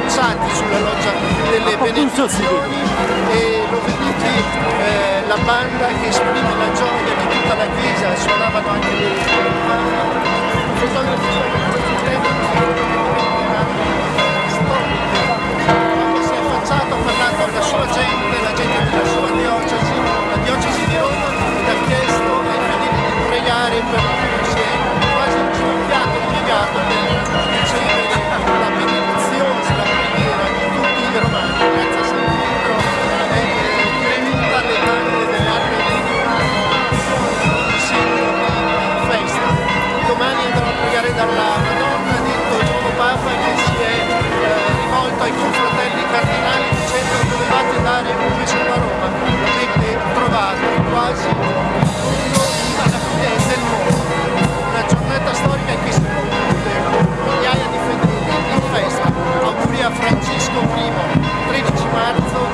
davanti sulla loggia delle benedizioni. e l'ho veduti eh, la banda che esprime la gioia di tutta la chiesa, suonavano anche le fotografi si è affacciato parlando alla sua gente primo 13 marzo